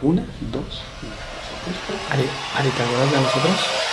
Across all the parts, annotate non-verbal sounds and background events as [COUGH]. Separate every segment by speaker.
Speaker 1: Una, dos,
Speaker 2: Ale, Ale, ¿te acuerdas de nosotros?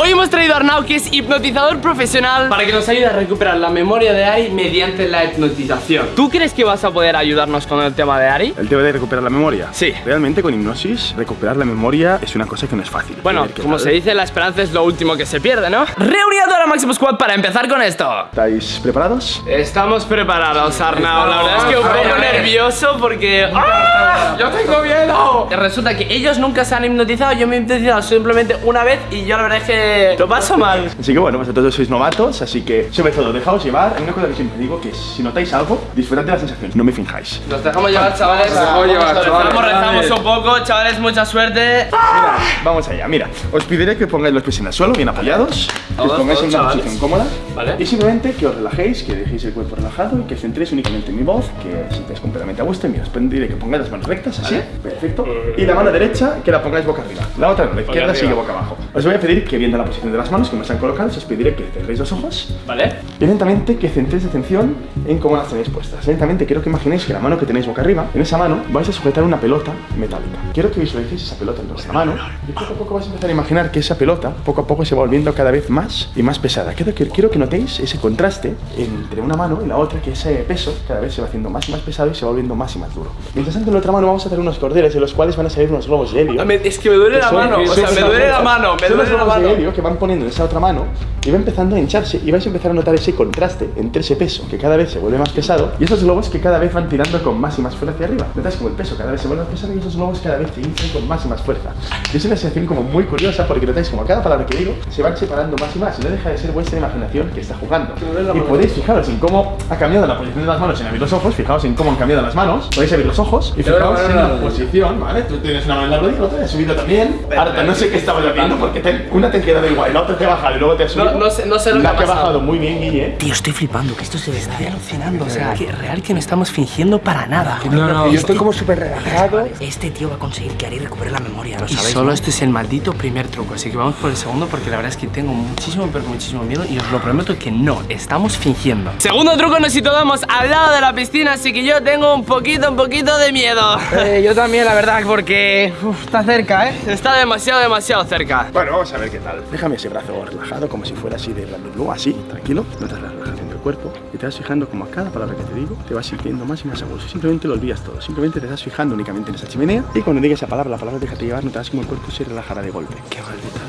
Speaker 2: Hoy hemos traído a Arnau, que es hipnotizador profesional Para que nos ayude a recuperar la memoria de Ari mediante la hipnotización ¿Tú crees que vas a poder ayudarnos con el tema de Ari?
Speaker 1: El tema de recuperar la memoria.
Speaker 2: Sí.
Speaker 1: Realmente con hipnosis, recuperar la memoria es una cosa que no es fácil.
Speaker 2: Bueno, como
Speaker 1: tal.
Speaker 2: se dice, la esperanza es lo último que se pierde, ¿no? Reunido ahora Máximo Squad para empezar con esto
Speaker 1: ¿Estáis preparados?
Speaker 2: Estamos preparados, Arnau. La verdad es que un poco nervioso porque. ¡Ah! [LAUGHS] ¡Yo tengo miedo! Resulta que ellos nunca se han hipnotizado. Yo me he hipnotizado simplemente una vez y yo la verdad es que lo paso mal.
Speaker 1: Así que bueno, vosotros sois novatos, así que sobre todo dejaos llevar. Hay una cosa que siempre digo que si notáis algo, disfrutad de la sensación, no me finjáis.
Speaker 2: Nos dejamos llevar, chavales. Nos
Speaker 3: dejamos llevar, chavales.
Speaker 2: Rezamos, rezamos un poco, chavales. Mucha suerte.
Speaker 1: Mira, vamos allá, mira, os pediré que pongáis los pies en el suelo, bien apoyados, que os pongáis en una posición cómoda
Speaker 2: Vale.
Speaker 1: y simplemente que os relajéis, que dejéis el cuerpo relajado y que centréis únicamente en mi voz, que sintáis completamente a gusto y mira, os pediré que pongáis las manos rectas, así, perfecto, y la mano derecha que la pongáis boca arriba, la otra no, la izquierda sigue boca abajo. Os voy a pedir que viendo la posición de las manos, como están colocadas, os pediré que cerréis los ojos.
Speaker 2: ¿Vale?
Speaker 1: y lentamente que centréis atención en cómo las tenéis puestas. Lentamente quiero que imaginéis que la mano que tenéis boca arriba, en esa mano vais a sujetar una pelota metálica. Quiero que visualicéis esa pelota en vuestra mano y poco a poco vais a empezar a imaginar que esa pelota poco a poco se va volviendo cada vez más y más pesada. Quiero que, quiero que notéis ese contraste entre una mano y la otra, que ese peso cada vez se va haciendo más y más pesado y se va volviendo más y más duro. Mientras tanto en la otra mano vamos a hacer unos cordeles de los cuales van a salir unos globos de helio.
Speaker 2: Es que me duele la mano. O sea, me duele la mano. Me duele la mano.
Speaker 1: helio que van poniendo en esa otra mano y va empezando a hincharse y vais a empezar a notar ese contraste entre ese peso que cada vez se vuelve más pesado y esos globos que cada vez van tirando con más y más fuerza hacia arriba. Notáis como el peso cada vez se vuelve más pesado y esos globos cada vez se hinchan con más y más fuerza. Y es una sensación como muy curiosa porque notáis como cada palabra que digo se van separando más y más y no deja de ser vuestra imaginación que está jugando. Y podéis fijaros en cómo ha cambiado la posición de las manos sin abrir los ojos, fijaos en cómo han cambiado las manos, podéis abrir los ojos y fijaos en la posición, ¿vale? Tú tienes una mano en la rodilla, la otra te has subido también. Ahora no sé qué estabas haciendo porque te- una te ha quedado igual, la otra te ha bajado y luego te has subido.
Speaker 2: No- no sé- no sé lo que
Speaker 1: La
Speaker 2: ha
Speaker 1: que ha
Speaker 2: pasado.
Speaker 1: bajado muy bien, Guille.
Speaker 4: Tío, estoy flipando, que esto se ve Estoy alucinando, o sea, que real que no estamos fingiendo para nada.
Speaker 3: No, no, yo estoy como súper relajado.
Speaker 4: Este tío va a conseguir que Ari recupere la memoria, lo
Speaker 2: Y solo
Speaker 4: ¿no?
Speaker 2: este es el maldito primer truco, así que vamos por el segundo porque la verdad es que tengo muchísimo, pero muchísimo miedo y os lo prometo que no, estamos fingiendo. Segundo truco nos situamos al lado de la piscina, así que yo tengo un poquito, un poquito de miedo.
Speaker 3: Eh, yo también, la verdad, porque uf, está cerca, ¿eh?
Speaker 2: Está demasiado, demasiado cerca.
Speaker 1: Bueno, vamos a ver qué tal. Déjame ese brazo relajado, como si fuera así de bla, así, tranquilo. La relajación del cuerpo y te vas fijando como a cada palabra que te digo te vas sintiendo más y más a gusto. Simplemente lo olvidas todo. Simplemente te estás fijando únicamente en esa chimenea y cuando digas esa palabra, la palabra déjate llevar, notarás como el cuerpo se relajará de golpe. Qué maldita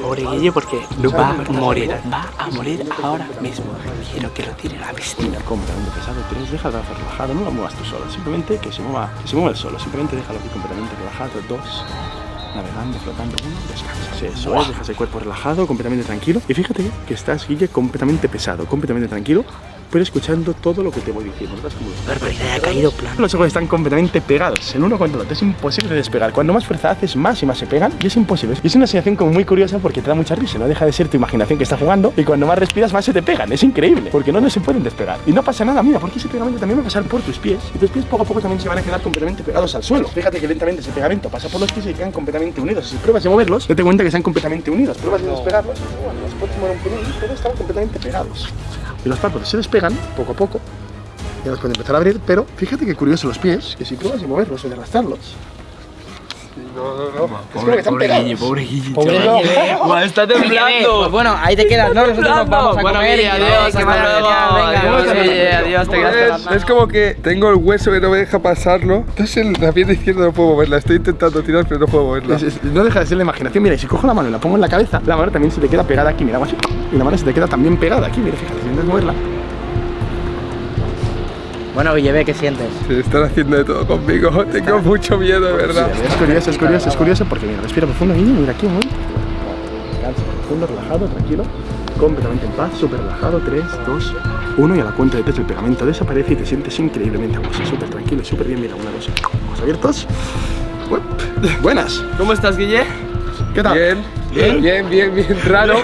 Speaker 4: Pobre Guille, porque va a morir, va a morir ahora mismo. Quiero que lo tire a la piscina.
Speaker 1: completamente pesado. Tienes, deja el brazo relajado, no lo muevas tú solo. Simplemente que se mueva, que se mueva el solo. Simplemente déjalo aquí completamente relajado. Dos. Navegando, flotando, uno, descansas. Eso es, dejas el cuerpo relajado, completamente tranquilo. Y fíjate que estás, Guille, completamente pesado, completamente tranquilo, pero escuchando todo lo que te voy diciendo. Notas como los
Speaker 4: Barbaridad, ha caído plan.
Speaker 1: los ojos están completamente pegados, el uno contra el otro. Es imposible de despegar. Cuando más fuerza haces, más y más se pegan. Y es imposible. Y es una sensación como muy curiosa porque te da mucha risa. No deja de ser tu imaginación que está jugando. Y cuando más respiras, más se te pegan. Es increíble. Porque no, no se pueden despegar. Y no pasa nada, mira, porque ese pegamento también va a pasar por tus pies. Y tus pies poco a poco también se van a quedar completamente pegados al suelo. Fíjate que lentamente ese pegamento pasa por los pies y quedan completamente unidos. Si pruebas de moverlos, date cuenta que están completamente unidos. Pruebas de despegarlos. Bueno, los puedes mover un pelín, pero están completamente pegados. Y los párpados se despegan poco a poco. Ya los pueden empezar a abrir, pero fíjate que curioso los pies, que si pruebas de moverlos o de arrastrarlos.
Speaker 3: No, no, no.
Speaker 1: Es como que están pegados.
Speaker 2: pobre Guille.
Speaker 3: Pobre
Speaker 2: chaval.
Speaker 3: Guille.
Speaker 2: Guau, está
Speaker 3: Pues
Speaker 2: temblando.
Speaker 3: bueno, ahí te quedas, ¿no? Nosotros nos vamos a
Speaker 2: Bueno,
Speaker 3: comer.
Speaker 2: Guille, adiós,
Speaker 3: que
Speaker 2: hasta luego. Adiós. Guille, adiós, te quedas
Speaker 5: Es, es como que tengo el hueso que no me deja pasarlo. Entonces la pierna izquierda no puedo moverla. Estoy intentando tirar, pero no puedo moverla.
Speaker 1: Es- es- no deja de ser la imaginación. Mira, y si cojo la mano y la pongo en la cabeza, la mano también se te queda pegada aquí. Mira, así. Y la mano se te queda también pegada aquí. Mira, fíjate, si intentas moverla.
Speaker 3: Bueno, Guille, ve, ¿qué sientes?
Speaker 5: Se están haciendo de todo conmigo. [LAUGHS] Tengo mucho miedo, de verdad.
Speaker 1: Sí, es curioso, es curioso, es curioso porque mira, respira profundo, niño, mira aquí, muy. Descansa profundo, relajado, tranquilo, completamente en paz, súper relajado. 3, 2, 1 y a la cuenta de tres el pegamento desaparece y te sientes increíblemente a gusto, súper tranquilo y súper bien. Mira, una, dos, ojos abiertos. Uep, Buenas,
Speaker 2: ¿Cómo estás, Guille?
Speaker 1: ¿qué tal?
Speaker 5: Bien. Bien, bien, bien, bien. Raro,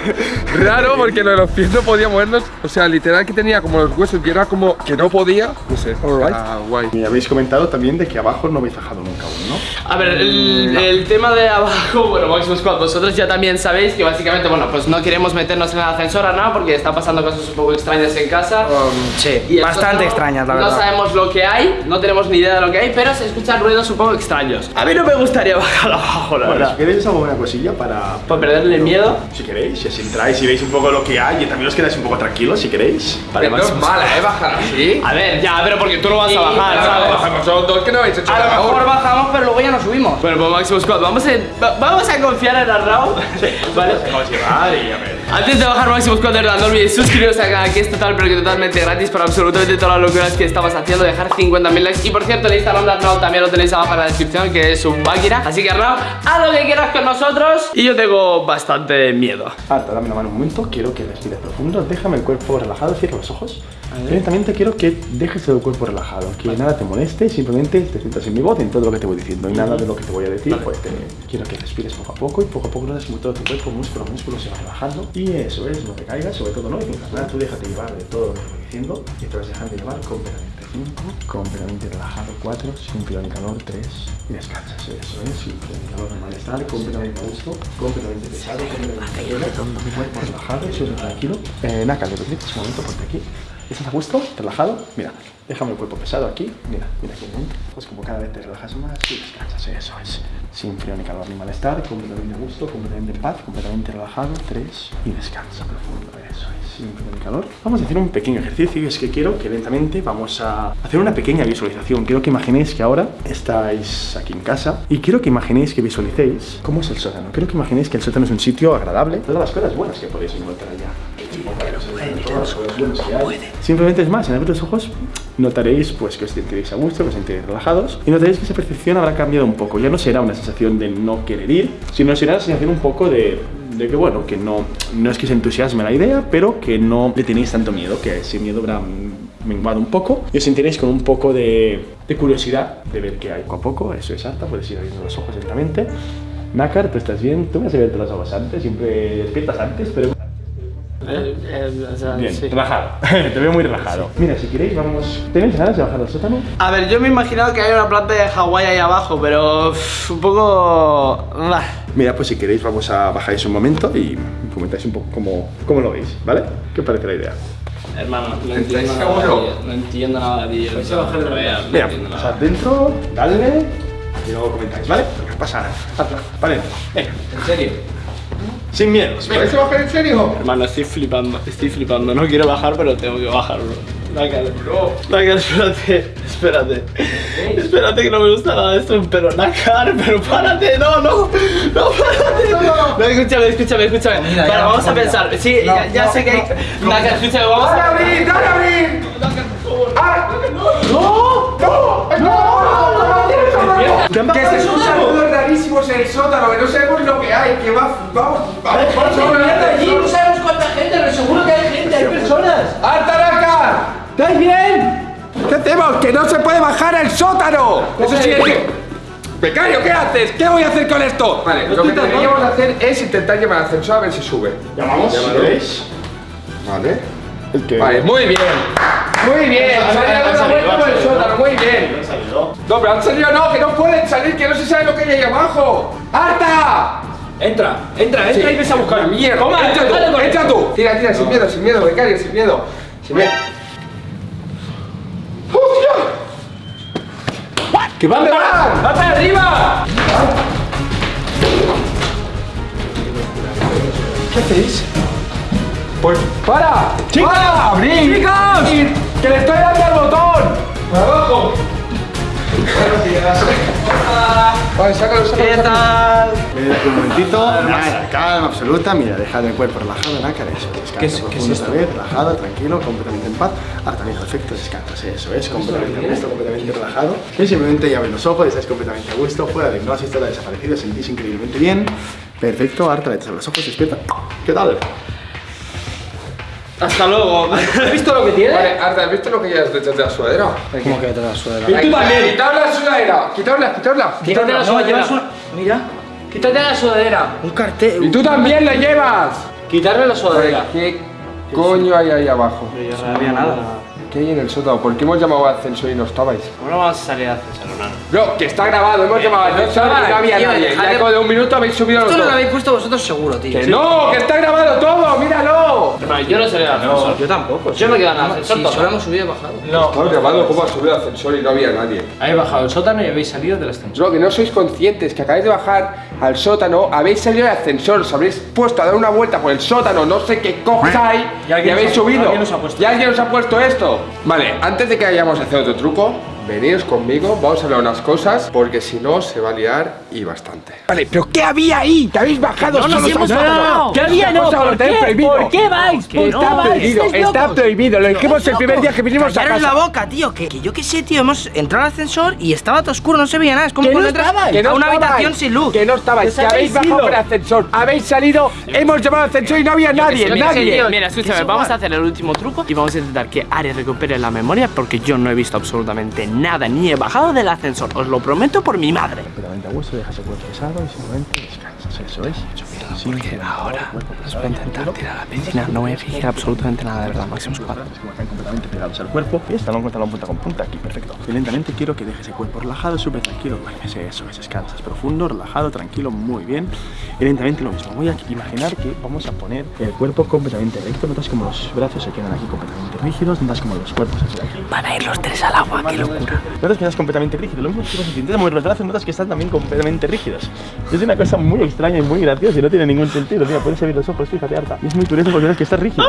Speaker 5: raro porque lo de los pies no podía movernos. O sea, literal que tenía como los huesos y era como que no podía. No sé. Ah, guay.
Speaker 1: Me habéis comentado también de que abajo no habéis bajado nunca aún, ¿no?
Speaker 2: A ver, el, el tema de abajo, [LAUGHS] bueno, Maximus Squad, vosotros ya también sabéis que básicamente, bueno, pues no queremos meternos en el ascensor ahora, ¿no? Porque están pasando cosas un poco extrañas en casa.
Speaker 3: Sí,
Speaker 2: Y
Speaker 3: bastante
Speaker 2: no-
Speaker 3: extrañas, la
Speaker 2: No
Speaker 3: verdad.
Speaker 2: sabemos lo que hay, no tenemos ni idea de lo que hay, pero se escuchan ruidos un poco extraños. A mí no me gustaría [LAUGHS] bajar abajo, la
Speaker 1: Bueno,
Speaker 2: verdad.
Speaker 1: si queréis hago una cosilla para...
Speaker 2: Para perderle el miedo.
Speaker 1: Si queréis, si así entráis y veis un poco lo que hay y también os quedáis un poco tranquilos, si queréis.
Speaker 2: Vale,
Speaker 5: no es mala, ¿eh? Bajar así.
Speaker 2: A ver, ya, pero porque tú no vas a bajar,
Speaker 5: Claro,
Speaker 2: ¿sabes?
Speaker 5: Bajamos los dos que no habéis hecho
Speaker 3: A lo mejor bajamos, pero luego ya nos subimos.
Speaker 2: Bueno, pues Maximus Squad, vamos a, va- vamos a confiar en Arnau. ¿Vale?
Speaker 1: Vamos a llevar y a ver.
Speaker 2: Antes de bajar Maximus Squad, de verdad, no olvidéis suscribiros al canal que es total, pero que totalmente gratis para absolutamente todas las locuras que estamos haciendo, dejar 50.000 likes. Y por cierto, el Instagram de Arnau también lo tenéis abajo en la descripción, que es un máquina. Así que Arnau, haz lo que quieras con nosotros. Y yo tengo bastante miedo.
Speaker 1: Arta, dame la mano un momento, quiero que respires profundo, déjame el cuerpo relajado, cierra los ojos. Lentamente quiero que dejes el cuerpo relajado, que nada te moleste, simplemente te sientas en mi voz, en todo lo que te voy diciendo. Y nada de lo que te voy a decir, pues te- quiero que respires poco a poco. Y poco a poco notas como todo tu cuerpo, músculo a músculo se va relajando. y eso es, no te caigas, sobre todo no tengas nada, tú déjate llevar de todo lo que te voy diciendo y te vas dejando llevar completamente. 5, completamente relajado, 4, sin ni calor, 3 y descansas, eso es, sin ni calor, malestar, completamente a gusto, completamente pesado, completamente mi cuerpo relajado, súper tranquilo. Eh, Naka, ¿le permites un momento ponte aquí? ¿Estás a gusto? ¿Relajado? Mira, déjame el cuerpo pesado aquí, mira, mira aquí. Pues como cada vez te relajas más y descansas, eso es. Sin frío ni calor ni malestar, completamente a gusto, completamente en paz, completamente relajado, 3 y descansa profundo, eso es, sin frío ni calor. Vamos a hacer un pequeño ejercicio y es que quiero que lentamente vamos a hacer una pequeña visualización. Quiero que imaginéis que ahora estáis aquí en casa y quiero que imaginéis que visualicéis cómo es el sótano. Quiero que imaginéis que el sótano es un sitio agradable, todas las cosas buenas que podéis encontrar allá. Simplemente es más, en abrir los ojos notaréis pues que os sentiréis a gusto, que os sentiréis relajados y notaréis que esa percepción habrá cambiado un poco. Ya no será una sensación de no querer ir, sino será una sensación un poco de, de que bueno, que no, no es que se entusiasme la idea, pero que no le tenéis tanto miedo, que ese miedo habrá menguado un poco y os sentiréis con un poco de, de curiosidad de ver qué hay. Poco a poco, eso es alta, puedes ir abriendo los ojos lentamente. Nácar, tú estás bien, tú me has abierto los ojos antes, siempre despiertas antes, pero Bien, relajado. [LAUGHS] Te veo muy relajado. Mira, si queréis, vamos. ¿Tenéis ganas de bajar al sótano?
Speaker 2: A ver, yo me he imaginado que hay una planta de Hawái ahí abajo, pero uff, un poco... bah.
Speaker 1: Mira, pues si queréis, vamos a bajáis un momento y comentáis un poco cómo, cómo lo veis, ¿vale? ¿Qué os parece la idea?
Speaker 2: Hermano, no
Speaker 5: ¿Estáis
Speaker 2: entiendo nada de vídeo, No entiendo nada de vídeo. no entiendo nada, no
Speaker 1: Mira, pasad dentro, dale y luego comentáis, ¿vale? No pasa nada. Vale, venga.
Speaker 2: ¿En serio?
Speaker 1: Sin miedo.
Speaker 5: ¿Vais a bajar en serio?
Speaker 2: Hermano, estoy flipando, estoy flipando. No quiero bajar, pero tengo que bajar, bro. Bro. Nácar, espérate, espérate. Espérate que no me gusta nada esto, pero Nácar, pero párate, no, no, no, párate. No, escúchame, escúchame, escúchame.
Speaker 3: Mira,
Speaker 2: vamos a pensar. Sí,
Speaker 3: No,
Speaker 2: ya, ya
Speaker 3: no,
Speaker 2: sé que hay.
Speaker 3: no.
Speaker 2: Nácar, escúchame, vamos
Speaker 5: ¡Dale a
Speaker 2: a.
Speaker 5: abrir! ¡Dale a abrir!
Speaker 2: Por favor.
Speaker 5: ¡Ah! ¡No! ¡No! ¡No! Que se escuchan ruidos rarísimos en el sótano, que no sabemos lo que hay, vamos, vamos, vamos, vamos,
Speaker 2: sabemos cuánta gente, pero seguro que hay gente, hay personas.
Speaker 5: ¡Altaraca!
Speaker 3: ¿Estáis bien?
Speaker 5: ¿Qué hacemos? ¡Que no se puede bajar el sótano! Eso sí es que... Becario, ¿qué haces? ¿Qué voy a hacer con esto? Vale, lo que deberíamos hacer es intentar llamar al ascensor a ver si sube.
Speaker 1: Llamamos, queréis. Vale.
Speaker 5: Vale, muy bien. Muy bien.
Speaker 1: Han-
Speaker 5: Se
Speaker 1: han
Speaker 5: ha dado una
Speaker 1: salido,
Speaker 5: vuelta
Speaker 1: han
Speaker 5: por el sótano, muy bien. No, pero han salido no, que no pueden salir, que no se sabe lo que hay ahí abajo. ¡Arta!
Speaker 3: Entra, entra, entra
Speaker 5: Sí.
Speaker 3: y ves a buscar.
Speaker 5: Mierda,
Speaker 3: Toma,
Speaker 5: entra tú, entra tú. Tira, tira, sin miedo, sin miedo, becario, sin miedo. Sin miedo. ¡Hostia!
Speaker 3: ¡Que van,
Speaker 5: ¿Dónde van?
Speaker 3: ¡Va para arriba!
Speaker 5: ¿Qué hacéis? Pues para. ¡Para! ¡Abrir!
Speaker 3: ¡Chicos!
Speaker 5: ¡Que le estoy dando al botón! ¡Abajo! Vale, sácalo, sácalo.
Speaker 2: ¿Qué
Speaker 5: sácalo.
Speaker 2: tal?
Speaker 1: Aquí un momentito. Nada, calma absoluta. Mira, deja el cuerpo relajado, Nácar. Eso, descansa.
Speaker 3: ¿Qué es- qué es
Speaker 1: profundo
Speaker 3: esto?
Speaker 1: otra vez, relajado, tranquilo, completamente en paz. Ahora también, perfecto, descansas. Eso es, completamente a gusto, completamente relajado. Y simplemente ya abres los ojos, estás completamente a gusto, fuera de hipnosis, toda desaparecida, sentís increíblemente bien. Perfecto, ahora te los ojos, despierta. ¿Qué tal?
Speaker 2: Hasta luego.
Speaker 3: ¿Has visto lo que tiene?
Speaker 5: Vale, Arta, ¿has visto lo que llevas detrás de la sudadera?
Speaker 3: ¿Cómo que te la suela?
Speaker 5: Quitad la sudadera, quitadla, quitadla.
Speaker 2: Quítate la sudadera.
Speaker 3: Mira.
Speaker 2: Quítate la sudadera.
Speaker 3: Un cartel.
Speaker 5: Y tú también lo llevas.
Speaker 2: Quitarle la sudadera.
Speaker 5: ¿Qué coño hay ahí abajo?
Speaker 2: Yo no sabía nada.
Speaker 5: ¿Qué hay en el sótano? ¿Por qué hemos llamado al ascensor y no estabais?
Speaker 2: ¿Cómo no vamos a salir a ascensor, hermano?
Speaker 5: Bro, que está grabado, hemos llamado al ascensor y no había
Speaker 3: tío,
Speaker 5: nadie. Ya como de un minuto habéis subido los
Speaker 3: Esto no lo habéis puesto vosotros seguro, tío.
Speaker 5: ¡Que no! ¡Que está grabado todo! ¡Míralo!
Speaker 2: Hermano, yo no salí al ascensor.
Speaker 3: Yo tampoco.
Speaker 2: Yo me quedo en el ascensor
Speaker 3: Sí, solo hemos subido y bajado.
Speaker 5: Está grabado cómo ha subido el ascensor y no había nadie.
Speaker 2: Habéis bajado el sótano y habéis salido del ascensor.
Speaker 5: Bro, que no sois conscientes, que acabáis de bajar al sótano, habéis salido del ascensor, os habréis puesto a dar una vuelta por el sótano, no sé qué cojones hay, y, habéis
Speaker 1: ha-
Speaker 5: subido.
Speaker 1: alguien nos ha puesto
Speaker 5: y alguien os ha puesto esto. Vale, antes de que vayamos a hacer otro truco, veniros conmigo, vamos a hablar unas cosas, porque si no se va a liar y bastante. Vale, pero ¿qué había ahí? ¿Que habéis bajado solos al sótano?
Speaker 2: ¿Qué había? No, ¿por qué? ¿Por qué vais? ¿Por qué
Speaker 5: Está prohibido,
Speaker 2: ¿Estáis
Speaker 5: está
Speaker 2: locos?
Speaker 5: prohibido. Lo dijimos el primer día que vinimos a casa.
Speaker 3: la boca, tío. Que, que yo qué sé, tío. Hemos entrado al ascensor y estaba todo oscuro, no se veía nada. Es como
Speaker 5: no
Speaker 3: cuando entras
Speaker 5: no
Speaker 3: a una
Speaker 5: estabais,
Speaker 3: habitación sin luz.
Speaker 5: Que no estabais, que habéis bajado por el ascensor, habéis salido, hemos llamado al ascensor y no había nadie, nadie.
Speaker 2: Mira, escúchame, vamos a hacer el último truco y vamos a intentar que Ari recupere la memoria porque yo no he visto absolutamente nada ni he bajado del ascensor. Os lo prometo por mi madre.
Speaker 1: Completamente a gusto, dejas el cuerpo pesado y simplemente descansas, eso es.
Speaker 2: Porque ahora os voy a intentar tirar a la piscina. No voy a fingir absolutamente nada, de verdad, máximo cuatro.
Speaker 1: Están completamente pegados al cuerpo. Y talón con talón, punta con punta, aquí, perfecto. Y lentamente quiero que dejes el cuerpo relajado, súper tranquilo. Vale, ese- eso es, descansas profundo, relajado, tranquilo, muy bien. Y lentamente lo mismo. Voy a imaginar que vamos a poner el cuerpo completamente recto. Notas como los brazos se quedan aquí completamente rígidos. Notas como los cuerpos se aquí.
Speaker 2: Van a ir los tres al agua, qué locura.
Speaker 1: Notas que estás completamente rígido. Lo mismo que si intentas mover los brazos, notas que están también completamente rígidos. Es una cosa muy extraña y muy graciosa y no tiene ningún sentido. Mira, puedes abrir los ojos, fíjate, harta. Y es muy curioso porque ves que estás rígido.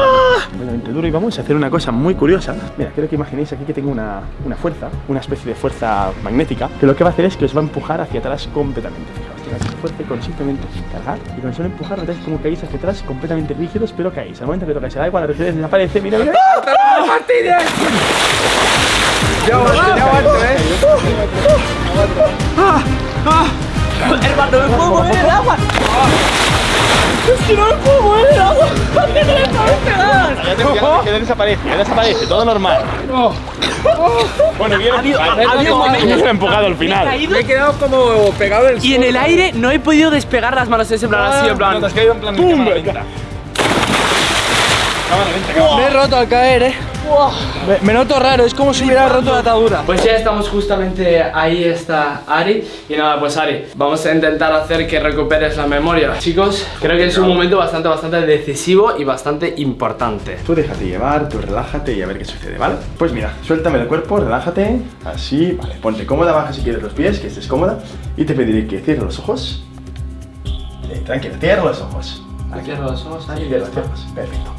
Speaker 1: Completamente duro. Y vamos a hacer una cosa muy curiosa. Mira, quiero que imaginéis aquí que tengo una, una fuerza, una especie de fuerza magnética, que lo que va a hacer es que os va a empujar hacia atrás completamente. Fijaos, fuerza y con simplemente cargar y con solo empujar, notáis como caéis hacia atrás completamente rígidos, pero caéis. Al momento que tocáis el agua, la rigidez desaparece. Mira, mira.
Speaker 5: Martínez! Ya aguanto, ya aguanto, eh.
Speaker 2: Hermano, no me puedo mover el agua. Que no me puedo mover el agua. ¿Por qué no me puedo pegar?
Speaker 1: Ya desaparece, ya desaparece, todo normal. Bueno, bien,
Speaker 2: había un momento-
Speaker 1: bien empujado al final.
Speaker 5: Me he quedado como pegado del
Speaker 2: Y en el aire no he podido despegar las manos en plan así, en plan.
Speaker 1: te has caído en plan. Cámara lenta, cámara
Speaker 3: Me he roto al caer, eh. Me, me noto raro, es como si hubiera roto la atadura.
Speaker 2: Pues ya estamos justamente ahí está Ari Y nada, pues Ari, vamos a intentar hacer que recuperes la memoria Chicos, creo que es un momento bastante, bastante decisivo y bastante importante
Speaker 1: Tú déjate llevar, tú relájate y a ver qué sucede, ¿vale? Pues mira, suéltame el cuerpo, relájate, así, vale, ponte cómoda, baja si quieres los pies, que estés cómoda y te pediré que cierres los ojos. Eh, tranquilo, cierra los ojos.
Speaker 2: Cierra los ojos, Ari,
Speaker 1: Cierra los ojos, perfecto.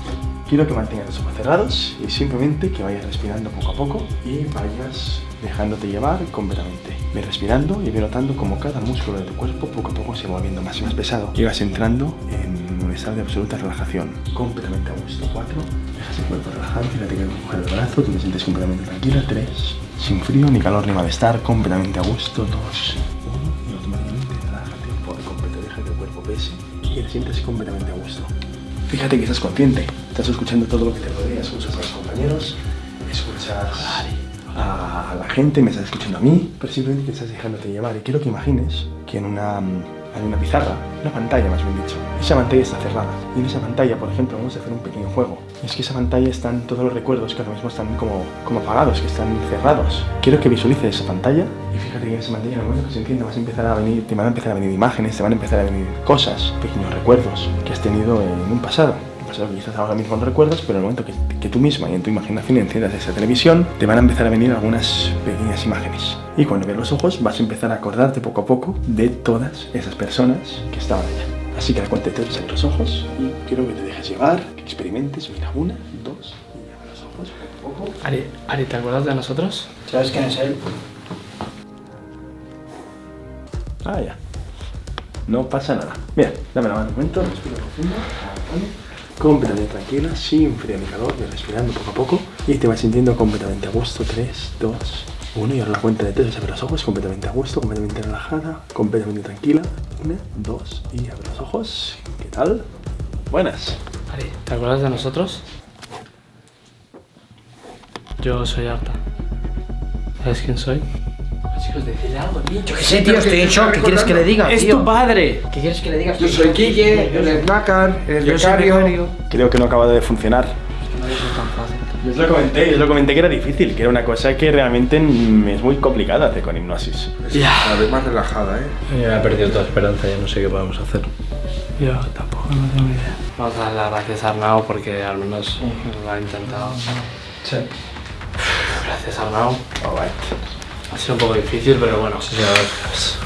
Speaker 1: Quiero que mantengas los ojos cerrados y simplemente que vayas respirando poco a poco y vayas dejándote llevar completamente. Ve respirando y ve notando como cada músculo de tu cuerpo poco a poco se va volviendo más y más pesado. Y vas entrando en un estado de absoluta relajación, completamente a gusto. Cuatro, dejas el cuerpo relajado, fíjate que coger el brazo, tú te sientes completamente tranquila. Tres, sin frío ni calor ni malestar, completamente a gusto. Dos, uno, y automáticamente relájate por completo, deja que el cuerpo pese y te sientes completamente a gusto. Fíjate que estás consciente, estás escuchando todo lo que te rodea, escuchas a los compañeros, escuchas a la gente, me estás escuchando a mí, pero simplemente te estás dejándote llevar. Y quiero que imagines que en una, mm, hay una pizarra, una pantalla más bien dicho, esa pantalla está cerrada. Y en esa pantalla, por ejemplo, vamos a hacer un pequeño juego. Es que esa pantalla están todos los recuerdos que ahora mismo están como, como apagados, que están cerrados. Quiero que visualices esa pantalla y fíjate que en esa pantalla, en el momento que se encienda, vas a empezar a venir, te van a empezar a venir imágenes, te van a empezar a venir cosas, pequeños recuerdos que has tenido en un pasado. Que quizás ahora mismo no recuerdas, pero en el momento que, que tú misma y en tu imaginación enciendas esa televisión, te van a empezar a venir algunas pequeñas imágenes. Y cuando veas los ojos, vas a empezar a acordarte poco a poco de todas esas personas que estaban allá. Así que a la cuenta de tres, abre los ojos y quiero que te dejes llevar, que experimentes. Mira, una, dos, y abre los ojos poco a poco.
Speaker 2: Ari, Ari, ¿te acuerdas de nosotros?
Speaker 3: ¿Sabes quién es él?
Speaker 1: Ah, ya. No pasa nada. Mira, dame la mano un momento, respira profundo. Completamente tranquila, sin frío ni calor, respirando poco a poco y te vas sintiendo completamente a gusto. 3, 2, 1 y ahora la cuenta de 3 vas a abrir los ojos completamente a gusto, completamente relajada, completamente tranquila. 1, 2 y abre los ojos. ¿Qué tal? Buenas.
Speaker 2: Ari, ¿te acuerdas de nosotros? Yo soy Arta. ¿Sabes quién soy? Chicos, decirle algo, niño.
Speaker 3: Yo qué sé, tío, estoy en shock. ¿Qué quieres que le diga,
Speaker 2: Es
Speaker 3: tío?
Speaker 2: tu padre.
Speaker 3: ¿Qué quieres que le diga?
Speaker 5: Yo soy es él es
Speaker 3: Yo soy becario.
Speaker 1: Creo que no acaba de funcionar. Yo os lo comenté, yo os lo comenté que era difícil, que era una cosa que realmente mm, es muy complicada hacer con hipnosis.
Speaker 5: Cada vez más relajada, ¿eh?
Speaker 6: Ya he perdido toda esperanza, ya no sé qué podemos hacer.
Speaker 2: Yo tampoco no tengo idea. Vamos a dar las gracias a Arnau porque al menos lo ha intentado.
Speaker 6: Sí.
Speaker 2: Gracias Arnau. Ha sido un poco difícil, pero bueno.
Speaker 6: Sí, sí, gracias.